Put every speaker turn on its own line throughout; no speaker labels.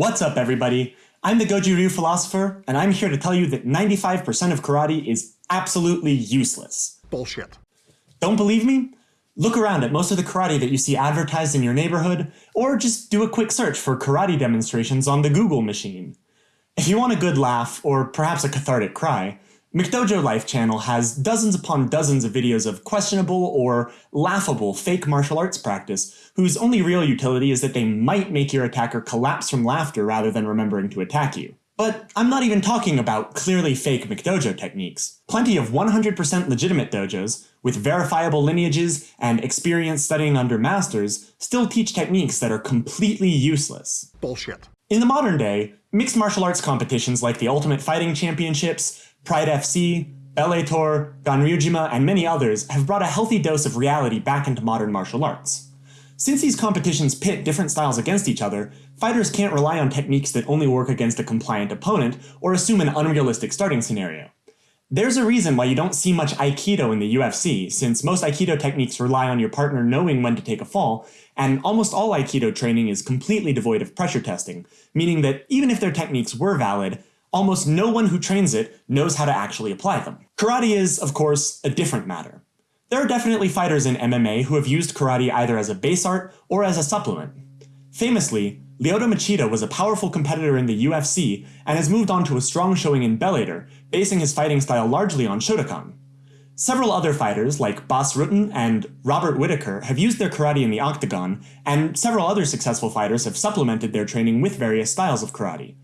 What's up, everybody? I'm the Goju Ryu philosopher, and I'm here to tell you that 95% of karate is absolutely useless.
Bullshit.
Don't believe me? Look around at most of the karate that you see advertised in your neighborhood, or just do a quick search for karate demonstrations on the Google machine. If you want a good laugh, or perhaps a cathartic cry, McDojo Life channel has dozens upon dozens of videos of questionable or laughable fake martial arts practice, whose only real utility is that they might make your attacker collapse from laughter rather than remembering to attack you. But I'm not even talking about clearly fake McDojo techniques. Plenty of 100% legitimate dojos, with verifiable lineages and experience studying under masters, still teach techniques that are completely useless.
Bullshit.
In the modern day, mixed martial arts competitions like the Ultimate Fighting Championships, Pride FC, Bellator, Ganryujima, and many others have brought a healthy dose of reality back into modern martial arts. Since these competitions pit different styles against each other, fighters can't rely on techniques that only work against a compliant opponent or assume an unrealistic starting scenario. There's a reason why you don't see much Aikido in the UFC, since most Aikido techniques rely on your partner knowing when to take a fall, and almost all Aikido training is completely devoid of pressure testing, meaning that even if their techniques were valid, almost no one who trains it knows how to actually apply them. Karate is, of course, a different matter. There are definitely fighters in MMA who have used karate either as a base art or as a supplement. Famously, Lyoto Machida was a powerful competitor in the UFC and has moved on to a strong showing in Bellator, basing his fighting style largely on Shotokan. Several other fighters, like Bas Rutten and Robert Whitaker, have used their karate in the octagon, and several other successful fighters have supplemented their training with various styles of karate.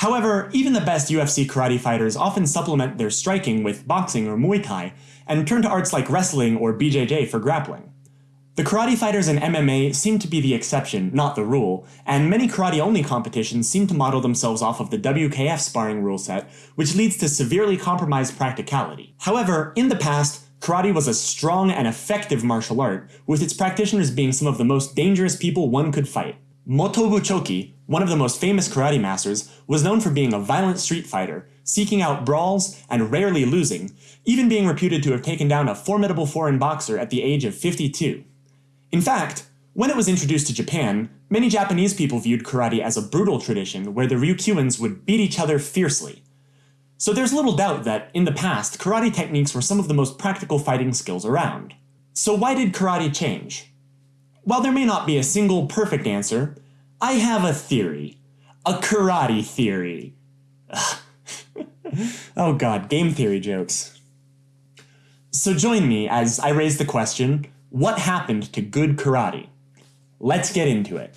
However, even the best UFC karate fighters often supplement their striking with boxing or Muay Thai, and turn to arts like wrestling or BJJ for grappling. The karate fighters in MMA seem to be the exception, not the rule, and many karate-only competitions seem to model themselves off of the WKF sparring rule set, which leads to severely compromised practicality. However, in the past, karate was a strong and effective martial art, with its practitioners being some of the most dangerous people one could fight. Motobu Choki, one of the most famous karate masters, was known for being a violent street fighter, seeking out brawls and rarely losing, even being reputed to have taken down a formidable foreign boxer at the age of 52. In fact, when it was introduced to Japan, many Japanese people viewed karate as a brutal tradition where the Ryukyuans would beat each other fiercely. So there's little doubt that, in the past, karate techniques were some of the most practical fighting skills around. So why did karate change? While there may not be a single perfect answer, I have a theory. A karate theory. oh god, game theory jokes. So join me as I raise the question, what happened to good karate? Let's get into it.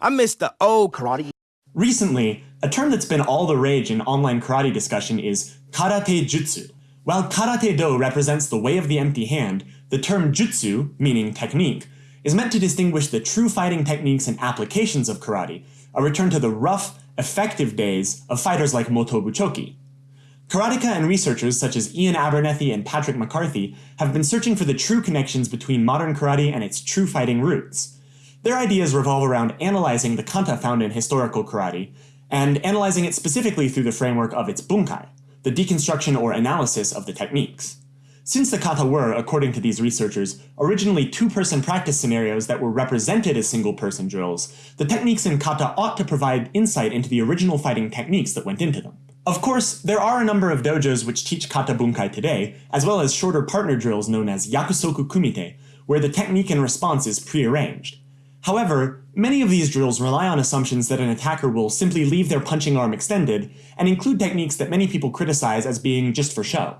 I miss the old karate.
Recently, a term that's been all the rage in online karate discussion is karate jutsu. While karate do represents the way of the empty hand, the term jutsu, meaning technique, is meant to distinguish the true fighting techniques and applications of karate, a return to the rough, effective days of fighters like Motobu Choki. Karateka and researchers such as Iain Abernethy and Patrick McCarthy have been searching for the true connections between modern karate and its true fighting roots. Their ideas revolve around analyzing the kata found in historical karate, and analyzing it specifically through the framework of its bunkai, the deconstruction or analysis of the techniques. Since the kata were, according to these researchers, originally two-person practice scenarios that were represented as single-person drills, the techniques in kata ought to provide insight into the original fighting techniques that went into them. Of course, there are a number of dojos which teach kata bunkai today, as well as shorter partner drills known as yakusoku kumite, where the technique and response is prearranged. However, many of these drills rely on assumptions that an attacker will simply leave their punching arm extended, and include techniques that many people criticize as being just for show.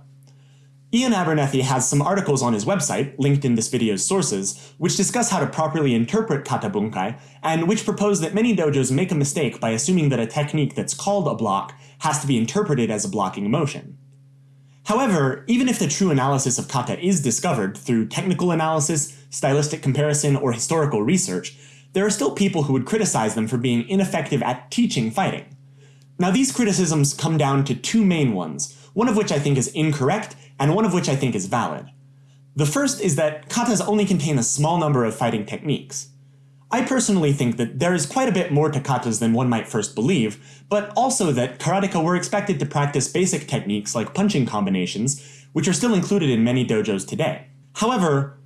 Iain Abernethy has some articles on his website, linked in this video's sources, which discuss how to properly interpret kata bunkai, and which propose that many dojos make a mistake by assuming that a technique that's called a block has to be interpreted as a blocking motion. However, even if the true analysis of kata is discovered through technical analysis, stylistic comparison, or historical research, there are still people who would criticize them for being ineffective at teaching fighting. Now these criticisms come down to two main ones, one of which I think is incorrect and one of which I think is valid. The first is that katas only contain a small number of fighting techniques. I personally think that there is quite a bit more to katas than one might first believe, but also that karateka were expected to practice basic techniques like punching combinations, which are still included in many dojos today. However,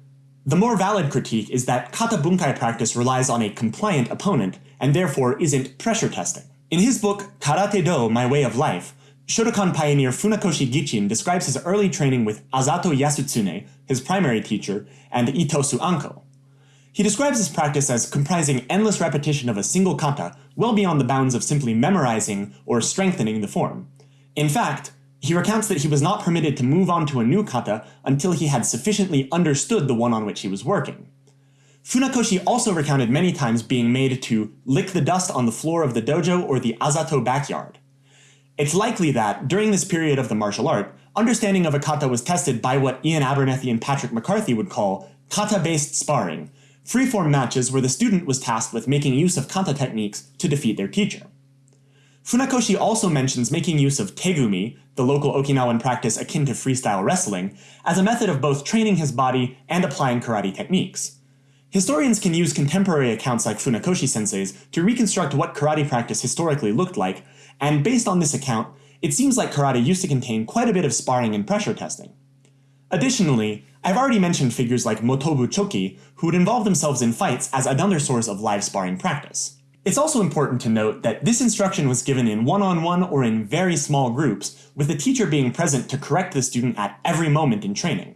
The more valid critique is that kata bunkai practice relies on a compliant opponent and therefore isn't pressure testing. In his book Karate Do, My Way of Life, Shotokan pioneer Funakoshi Gichin describes his early training with Azato Yasutsune, his primary teacher, and Itosu Anko. He describes his practice as comprising endless repetition of a single kata, well beyond the bounds of simply memorizing or strengthening the form. In fact, he recounts that he was not permitted to move on to a new kata until he had sufficiently understood the one on which he was working. Funakoshi also recounted many times being made to lick the dust on the floor of the dojo or the Azato backyard. It's likely that, during this period of the martial art, understanding of a kata was tested by what Iain Abernethy and Patrick McCarthy would call kata-based sparring, freeform matches where the student was tasked with making use of kata techniques to defeat their teacher. Funakoshi also mentions making use of tegumi, the local Okinawan practice akin to freestyle wrestling, as a method of both training his body and applying karate techniques. Historians can use contemporary accounts like Funakoshi sensei's to reconstruct what karate practice historically looked like and based on this account, it seems like karate used to contain quite a bit of sparring and pressure testing. Additionally, I've already mentioned figures like Motobu Choki, who would involve themselves in fights as another source of live sparring practice. It's also important to note that this instruction was given in one-on-one -on -one or in very small groups, with the teacher being present to correct the student at every moment in training.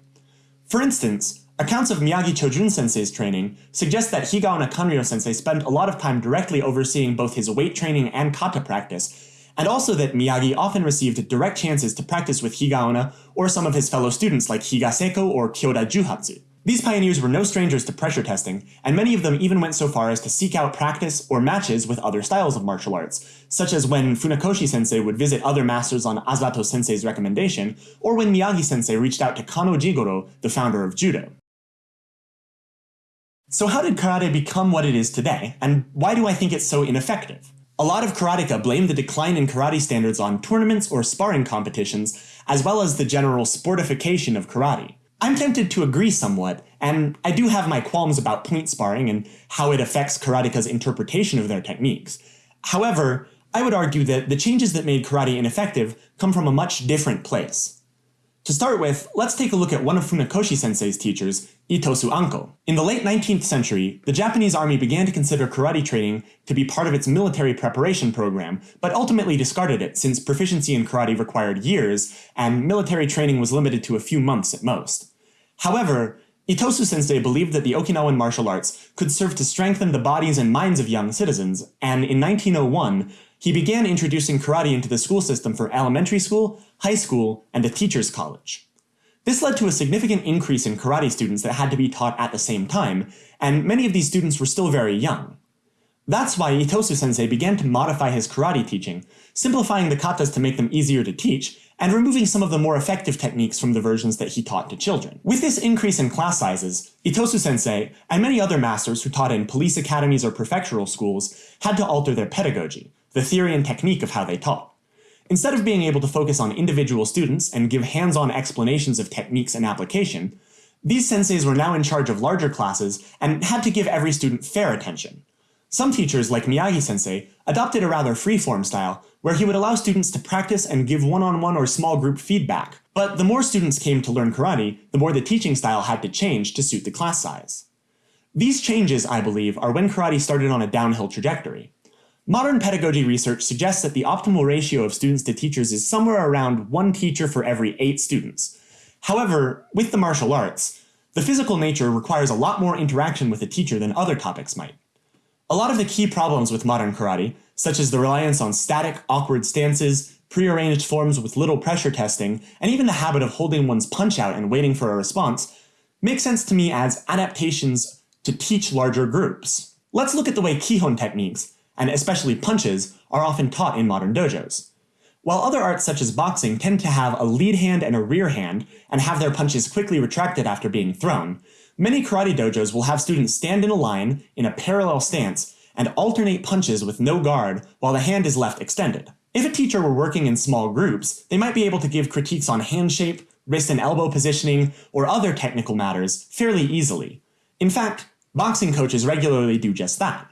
For instance, accounts of Miyagi Chojun sensei's training suggest that Higaonna Kanryo sensei spent a lot of time directly overseeing both his weight training and kata practice, and also that Miyagi often received direct chances to practice with Higaonna or some of his fellow students like Higaseko or Kyoda Juhatsu. These pioneers were no strangers to pressure testing, and many of them even went so far as to seek out practice or matches with other styles of martial arts, such as when Funakoshi sensei would visit other masters on Azato sensei's recommendation, or when Miyagi sensei reached out to Kano Jigoro, the founder of judo. So how did karate become what it is today, and why do I think it's so ineffective? A lot of karateka blame the decline in karate standards on tournaments or sparring competitions, as well as the general sportification of karate. I'm tempted to agree somewhat, and I do have my qualms about point sparring and how it affects karateka's interpretation of their techniques. However, I would argue that the changes that made karate ineffective come from a much different place. To start with, let's take a look at one of Funakoshi sensei's teachers, Itosu Anko. In the late 19th century, the Japanese army began to consider karate training to be part of its military preparation program, but ultimately discarded it since proficiency in karate required years, and military training was limited to a few months at most. However, Itosu sensei believed that the Okinawan martial arts could serve to strengthen the bodies and minds of young citizens, and in 1901, he began introducing karate into the school system for elementary school, high school, and a teacher's college. This led to a significant increase in karate students that had to be taught at the same time, and many of these students were still very young. That's why Itosu sensei began to modify his karate teaching, simplifying the katas to make them easier to teach, and removing some of the more effective techniques from the versions that he taught to children. With this increase in class sizes, Itosu sensei, and many other masters who taught in police academies or prefectural schools, had to alter their pedagogy, the theory and technique of how they taught. Instead of being able to focus on individual students and give hands-on explanations of techniques and application, these senseis were now in charge of larger classes and had to give every student fair attention. Some teachers, like Miyagi-sensei, adopted a rather free-form style, where he would allow students to practice and give one-on-one -on -one or small group feedback. But the more students came to learn karate, the more the teaching style had to change to suit the class size. These changes, I believe, are when karate started on a downhill trajectory. Modern pedagogy research suggests that the optimal ratio of students to teachers is somewhere around one teacher for every eight students. However, with the martial arts, the physical nature requires a lot more interaction with a teacher than other topics might. A lot of the key problems with modern karate, such as the reliance on static, awkward stances, prearranged forms with little pressure testing, and even the habit of holding one's punch out and waiting for a response, make sense to me as adaptations to teach larger groups. Let's look at the way Kihon techniques, and especially punches, are often taught in modern dojos. While other arts such as boxing tend to have a lead hand and a rear hand, and have their punches quickly retracted after being thrown, many karate dojos will have students stand in a line, in a parallel stance, and alternate punches with no guard while the hand is left extended. If a teacher were working in small groups, they might be able to give critiques on hand shape, wrist and elbow positioning, or other technical matters fairly easily. In fact, boxing coaches regularly do just that.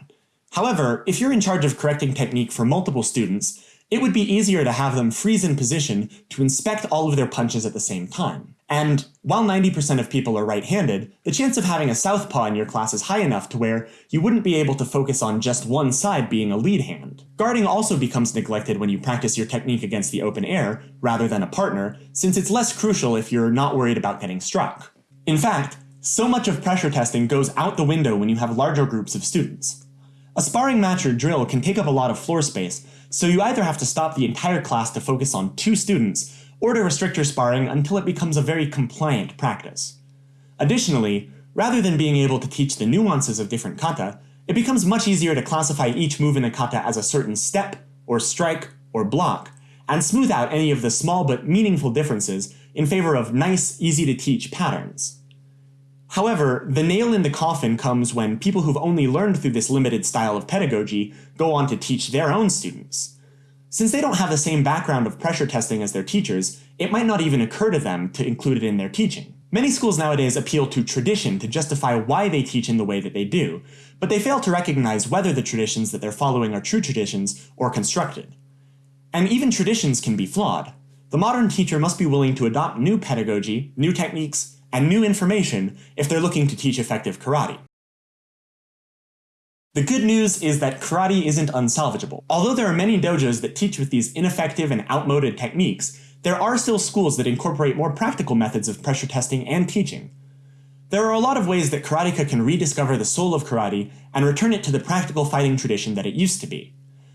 However, if you're in charge of correcting technique for multiple students, it would be easier to have them freeze in position to inspect all of their punches at the same time. And while 90% of people are right-handed, the chance of having a southpaw in your class is high enough to where you wouldn't be able to focus on just one side being a lead hand. Guarding also becomes neglected when you practice your technique against the open air, rather than a partner, since it's less crucial if you're not worried about getting struck. In fact, so much of pressure testing goes out the window when you have larger groups of students. A sparring match or drill can take up a lot of floor space, so you either have to stop the entire class to focus on two students, or to restrict your sparring until it becomes a very compliant practice. Additionally, rather than being able to teach the nuances of different kata, it becomes much easier to classify each move in a kata as a certain step, or strike, or block, and smooth out any of the small but meaningful differences in favor of nice, easy to teach patterns. However, the nail in the coffin comes when people who've only learned through this limited style of pedagogy go on to teach their own students. Since they don't have the same background of pressure testing as their teachers, it might not even occur to them to include it in their teaching. Many schools nowadays appeal to tradition to justify why they teach in the way that they do, but they fail to recognize whether the traditions that they're following are true traditions or constructed. And even traditions can be flawed. The modern teacher must be willing to adopt new pedagogy, new techniques, and new information if they're looking to teach effective karate. The good news is that karate isn't unsalvageable. Although there are many dojos that teach with these ineffective and outmoded techniques, there are still schools that incorporate more practical methods of pressure testing and teaching. There are a lot of ways that karateka can rediscover the soul of karate and return it to the practical fighting tradition that it used to be.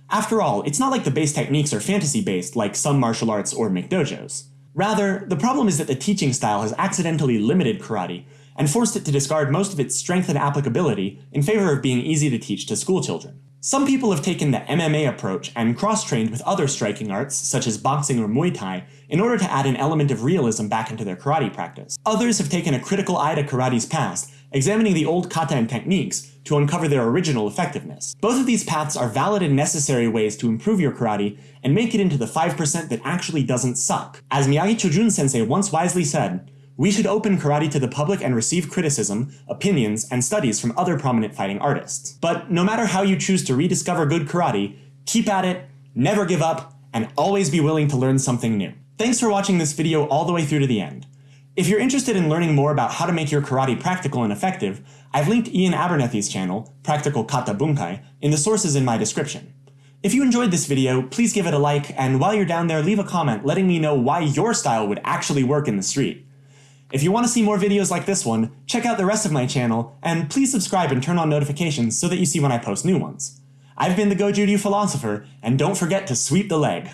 After all, it's not like the base techniques are fantasy-based like some martial arts or McDojos. Rather, the problem is that the teaching style has accidentally limited karate and forced it to discard most of its strength and applicability in favor of being easy to teach to schoolchildren. Some people have taken the MMA approach and cross-trained with other striking arts, such as boxing or Muay Thai, in order to add an element of realism back into their karate practice. Others have taken a critical eye to karate's past, examining the old kata and techniques to uncover their original effectiveness. Both of these paths are valid and necessary ways to improve your karate and make it into the 5% that actually doesn't suck. As Miyagi Chojun sensei once wisely said, we should open karate to the public and receive criticism, opinions, and studies from other prominent fighting artists. But no matter how you choose to rediscover good karate, keep at it, never give up, and always be willing to learn something new. Thanks for watching this video all the way through to the end. If you're interested in learning more about how to make your karate practical and effective, I've linked Iain Abernethy's channel, Practical Kata Bunkai, in the sources in my description. If you enjoyed this video, please give it a like, and while you're down there, leave a comment letting me know why your style would actually work in the street. If you want to see more videos like this one, check out the rest of my channel, and please subscribe and turn on notifications so that you see when I post new ones. I've been the Goju Ryu Philosopher, and don't forget to sweep the leg.